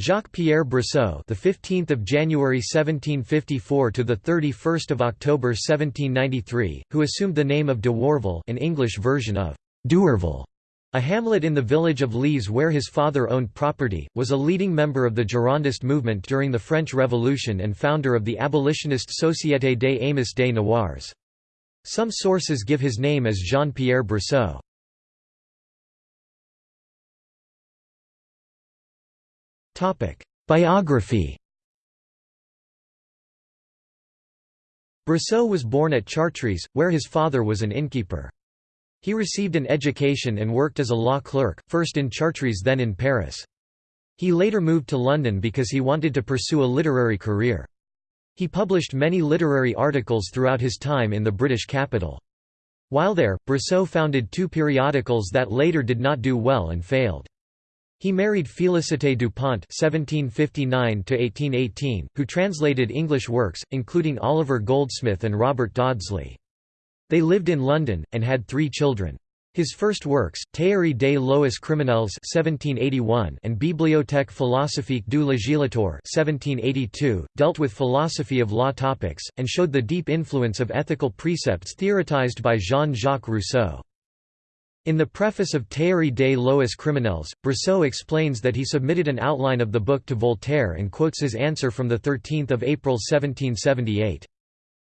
Jacques-Pierre Brissot, the 15th of January 1754 to the 31st of October 1793, who assumed the name of de Warville, an English version of d'Ouarville, a hamlet in the village of Lees where his father owned property, was a leading member of the Girondist movement during the French Revolution and founder of the abolitionist Société des Amis des Noirs. Some sources give his name as Jean-Pierre Brissot. Biography Brissot was born at Chartres, where his father was an innkeeper. He received an education and worked as a law clerk, first in Chartres then in Paris. He later moved to London because he wanted to pursue a literary career. He published many literary articles throughout his time in the British capital. While there, Brissot founded two periodicals that later did not do well and failed. He married Félicité Dupont (1759–1818), who translated English works, including Oliver Goldsmith and Robert Dodsley. They lived in London and had three children. His first works, Théorie des lois criminelles (1781) and Bibliothèque philosophique du législateur (1782), dealt with philosophy of law topics and showed the deep influence of ethical precepts theorized by Jean-Jacques Rousseau. In the preface of Théorie des lois criminelles, Brissot explains that he submitted an outline of the book to Voltaire and quotes his answer from 13 April 1778.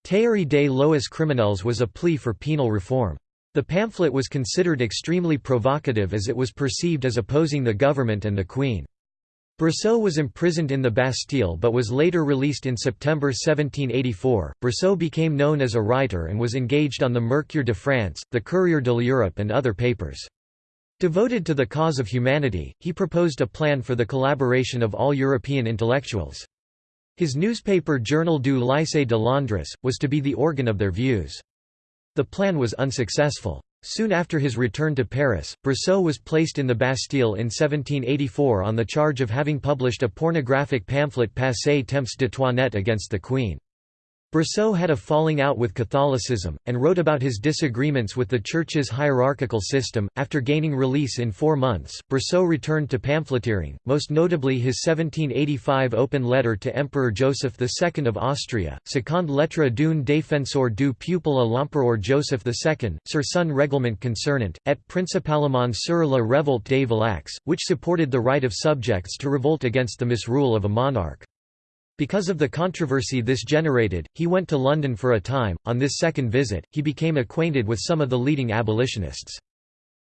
Théorie des lois criminelles was a plea for penal reform. The pamphlet was considered extremely provocative as it was perceived as opposing the government and the Queen. Brissot was imprisoned in the Bastille but was later released in September 1784. Brissot became known as a writer and was engaged on the Mercure de France, the Courrier de l'Europe, and other papers. Devoted to the cause of humanity, he proposed a plan for the collaboration of all European intellectuals. His newspaper Journal du Lycée de Londres, was to be the organ of their views. The plan was unsuccessful. Soon after his return to Paris, Brissot was placed in the Bastille in 1784 on the charge of having published a pornographic pamphlet Passé temps de Toinette against the Queen. Brissot had a falling out with Catholicism, and wrote about his disagreements with the Church's hierarchical system. After gaining release in four months, Brissot returned to pamphleteering, most notably his 1785 open letter to Emperor Joseph II of Austria, Seconde lettre d'un défenseur du peuple à l'empereur Joseph II, sur son règlement concernant, et principalement sur la révolte des Valaques, which supported the right of subjects to revolt against the misrule of a monarch. Because of the controversy this generated, he went to London for a time. On this second visit, he became acquainted with some of the leading abolitionists.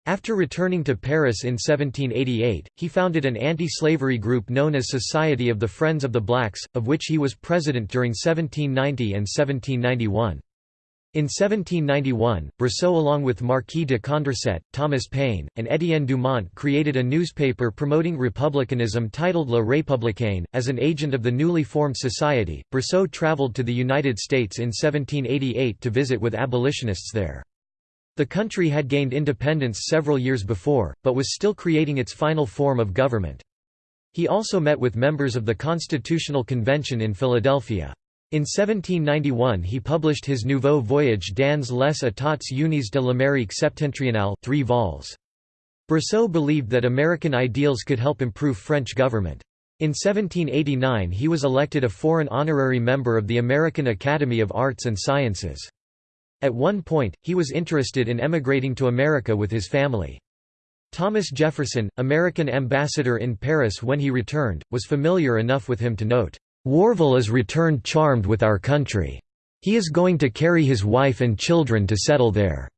After returning to Paris in 1788, he founded an anti-slavery group known as Society of the Friends of the Blacks, of which he was president during 1790 and 1791. In 1791, Brissot along with Marquis de Condorcet, Thomas Paine, and Étienne Dumont created a newspaper promoting republicanism titled La Républicain. As an agent of the newly formed society, Brissot traveled to the United States in 1788 to visit with abolitionists there. The country had gained independence several years before, but was still creating its final form of government. He also met with members of the Constitutional Convention in Philadelphia. In 1791 he published his Nouveau Voyage dans les États unis de l'Amérique septentrionale 3 vols. Brissot believed that American ideals could help improve French government. In 1789 he was elected a foreign honorary member of the American Academy of Arts and Sciences. At one point, he was interested in emigrating to America with his family. Thomas Jefferson, American ambassador in Paris when he returned, was familiar enough with him to note, Warville is returned charmed with our country. He is going to carry his wife and children to settle there."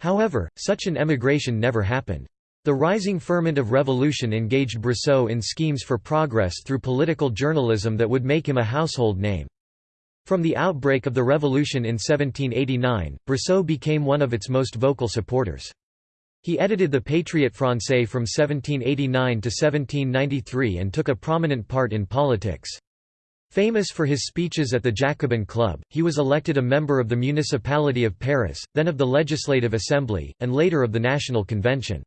However, such an emigration never happened. The rising ferment of revolution engaged Brissot in schemes for progress through political journalism that would make him a household name. From the outbreak of the revolution in 1789, Brissot became one of its most vocal supporters. He edited the Patriote Français from 1789 to 1793 and took a prominent part in politics. Famous for his speeches at the Jacobin Club, he was elected a member of the Municipality of Paris, then of the Legislative Assembly, and later of the National Convention.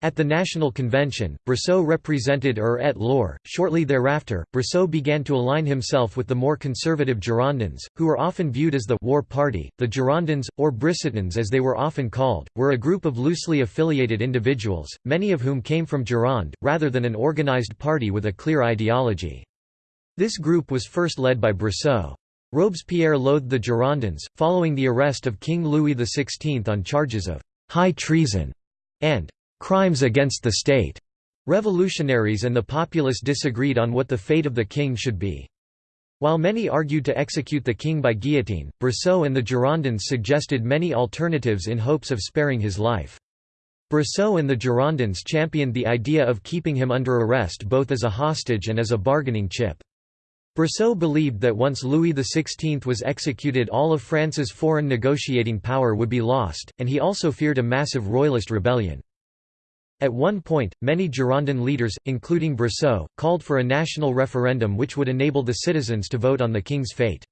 At the National Convention, Brissot represented Eure-et-Loir. Shortly thereafter, Brissot began to align himself with the more conservative Girondins, who were often viewed as the war party. The Girondins, or Brissotins as they were often called, were a group of loosely affiliated individuals, many of whom came from Gironde, rather than an organized party with a clear ideology. This group was first led by Brissot. Robespierre loathed the Girondins, following the arrest of King Louis XVI on charges of high treason and crimes against the state. Revolutionaries and the populace disagreed on what the fate of the king should be. While many argued to execute the king by guillotine, Brissot and the Girondins suggested many alternatives in hopes of sparing his life. Brissot and the Girondins championed the idea of keeping him under arrest both as a hostage and as a bargaining chip. Brissot believed that once Louis XVI was executed all of France's foreign negotiating power would be lost, and he also feared a massive royalist rebellion. At one point, many Girondin leaders, including Brissot, called for a national referendum which would enable the citizens to vote on the king's fate.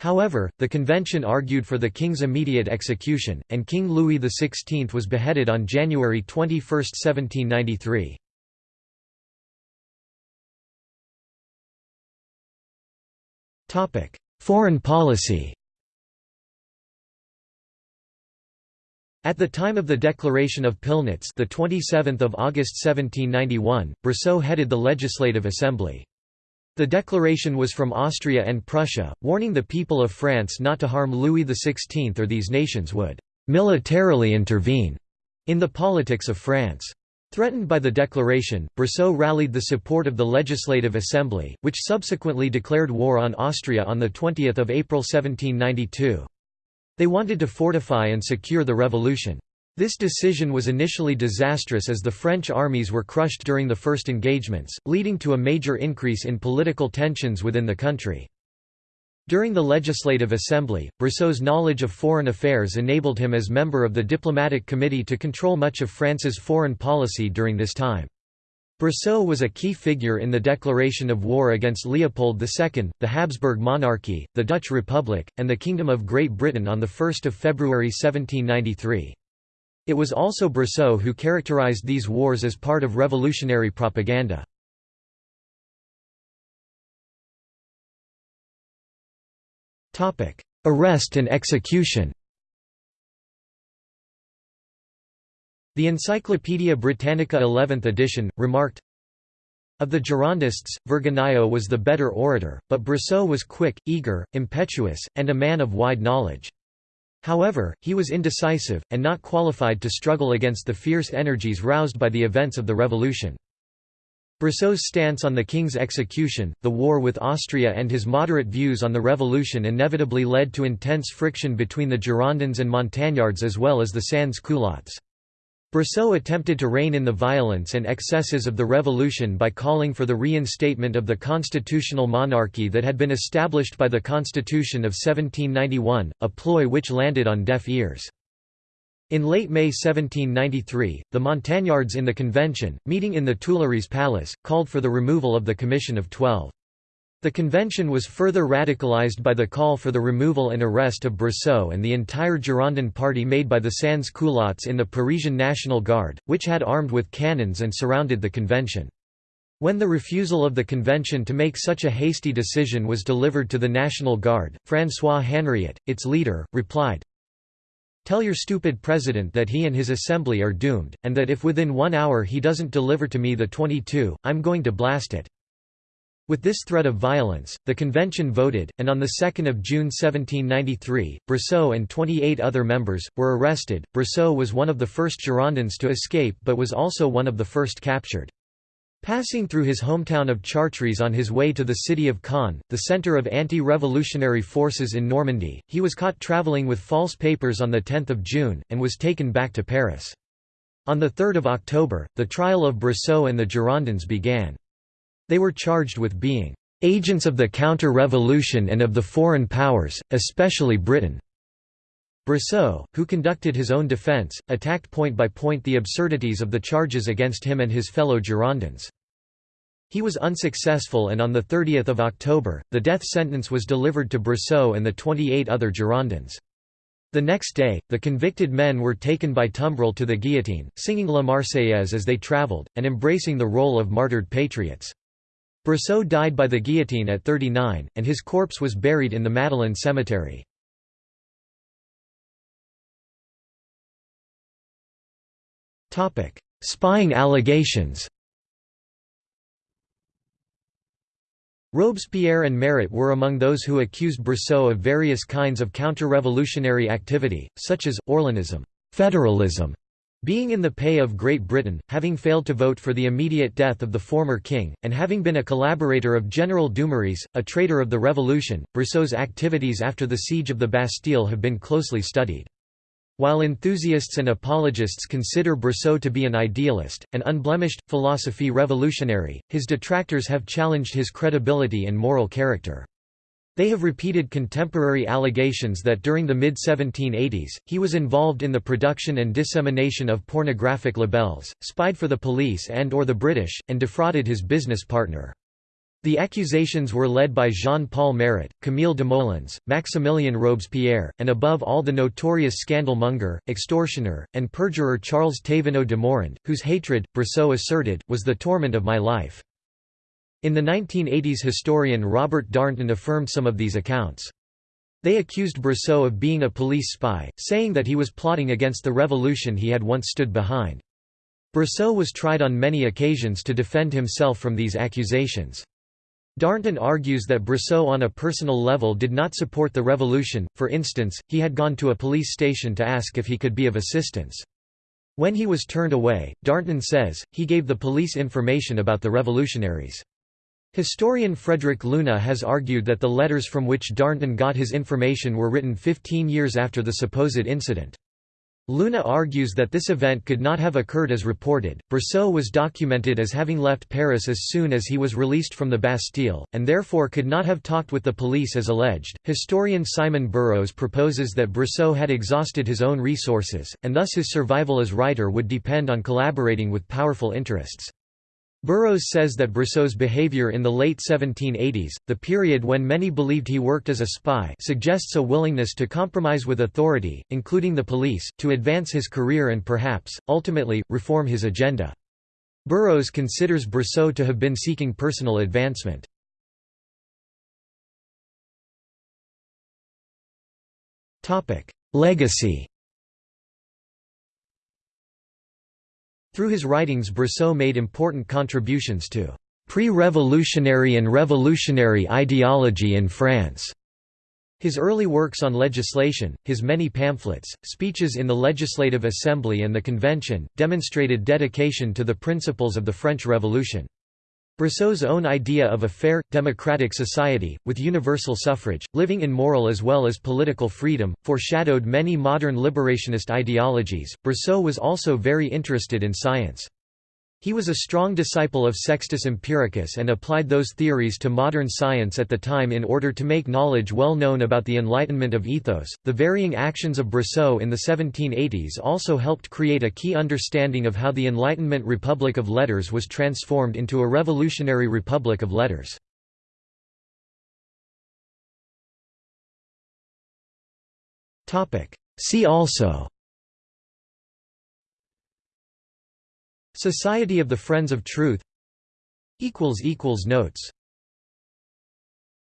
However, the convention argued for the king's immediate execution, and King Louis XVI was beheaded on January 21, 1793. Foreign policy At the time of the Declaration of Pillnitz, the 27th of August 1791, Brissot headed the Legislative Assembly. The declaration was from Austria and Prussia, warning the people of France not to harm Louis XVI or these nations would militarily intervene in the politics of France. Threatened by the declaration, Brissot rallied the support of the Legislative Assembly, which subsequently declared war on Austria on 20 April 1792. They wanted to fortify and secure the revolution. This decision was initially disastrous as the French armies were crushed during the first engagements, leading to a major increase in political tensions within the country. During the Legislative Assembly, Brissot's knowledge of foreign affairs enabled him as member of the Diplomatic Committee to control much of France's foreign policy during this time. Brissot was a key figure in the declaration of war against Leopold II, the Habsburg monarchy, the Dutch Republic, and the Kingdom of Great Britain on 1 February 1793. It was also Brissot who characterized these wars as part of revolutionary propaganda. Arrest and execution The Encyclopædia Britannica 11th edition, remarked, Of the Girondists, Vergniaud was the better orator, but Brissot was quick, eager, impetuous, and a man of wide knowledge. However, he was indecisive, and not qualified to struggle against the fierce energies roused by the events of the Revolution. Brissot's stance on the king's execution, the war with Austria and his moderate views on the revolution inevitably led to intense friction between the Girondins and Montagnards as well as the sans-culottes. Brissot attempted to rein in the violence and excesses of the revolution by calling for the reinstatement of the constitutional monarchy that had been established by the Constitution of 1791, a ploy which landed on deaf ears. In late May 1793, the Montagnards in the convention, meeting in the Tuileries Palace, called for the removal of the Commission of Twelve. The convention was further radicalized by the call for the removal and arrest of Brissot and the entire Girondin party made by the sans-culottes in the Parisian National Guard, which had armed with cannons and surrounded the convention. When the refusal of the convention to make such a hasty decision was delivered to the National Guard, François Henriot, its leader, replied, Tell your stupid president that he and his assembly are doomed, and that if within one hour he doesn't deliver to me the 22, I'm going to blast it. With this threat of violence, the convention voted, and on 2 June 1793, Brissot and 28 other members, were arrested. Brissot was one of the first Girondins to escape but was also one of the first captured. Passing through his hometown of Chartres on his way to the city of Caen, the centre of anti-revolutionary forces in Normandy, he was caught travelling with false papers on 10 June, and was taken back to Paris. On 3 October, the trial of Brissot and the Girondins began. They were charged with being agents of the counter-revolution and of the foreign powers, especially Britain. Brissot, who conducted his own defence, attacked point by point the absurdities of the charges against him and his fellow Girondins. He was unsuccessful and on 30 October, the death sentence was delivered to Brissot and the 28 other Girondins. The next day, the convicted men were taken by tumbril to the guillotine, singing La Marseillaise as they traveled, and embracing the role of martyred patriots. Brissot died by the guillotine at 39, and his corpse was buried in the Madeleine Cemetery. Spying allegations Robespierre and Marat were among those who accused Brissot of various kinds of counter-revolutionary activity, such as, Orléanism federalism", being in the pay of Great Britain, having failed to vote for the immediate death of the former king, and having been a collaborator of General Dumouriez, a traitor of the revolution, Brissot's activities after the siege of the Bastille have been closely studied. While enthusiasts and apologists consider Brissot to be an idealist, an unblemished, philosophy revolutionary, his detractors have challenged his credibility and moral character. They have repeated contemporary allegations that during the mid-1780s, he was involved in the production and dissemination of pornographic libels, spied for the police and or the British, and defrauded his business partner. The accusations were led by Jean-Paul Marat, Camille Desmoulins, Maximilien Robespierre, and above all the notorious scandal-monger, extortioner, and perjurer Charles Thévenot de Morand, whose hatred, Brissot asserted, was the torment of my life. In the 1980s historian Robert Darnton affirmed some of these accounts. They accused Brissot of being a police spy, saying that he was plotting against the revolution he had once stood behind. Brissot was tried on many occasions to defend himself from these accusations. Darnton argues that Brissot on a personal level did not support the revolution, for instance, he had gone to a police station to ask if he could be of assistance. When he was turned away, Darnton says, he gave the police information about the revolutionaries. Historian Frederick Luna has argued that the letters from which Darnton got his information were written 15 years after the supposed incident. Luna argues that this event could not have occurred as reported. Brissot was documented as having left Paris as soon as he was released from the Bastille, and therefore could not have talked with the police as alleged. Historian Simon Burrows proposes that Brissot had exhausted his own resources, and thus his survival as writer would depend on collaborating with powerful interests. Burrows says that Brissot's behavior in the late 1780s, the period when many believed he worked as a spy suggests a willingness to compromise with authority, including the police, to advance his career and perhaps, ultimately, reform his agenda. Burrows considers Brissot to have been seeking personal advancement. Legacy Through his writings Brissot made important contributions to pre-revolutionary and revolutionary ideology in France. His early works on legislation, his many pamphlets, speeches in the Legislative Assembly and the Convention, demonstrated dedication to the principles of the French Revolution. Brissot's own idea of a fair, democratic society, with universal suffrage, living in moral as well as political freedom, foreshadowed many modern liberationist ideologies. Brissot was also very interested in science. He was a strong disciple of Sextus Empiricus and applied those theories to modern science at the time in order to make knowledge well known about the Enlightenment of ethos. The varying actions of Brissot in the 1780s also helped create a key understanding of how the Enlightenment Republic of Letters was transformed into a revolutionary Republic of Letters. See also Society of the Friends of Truth. Notes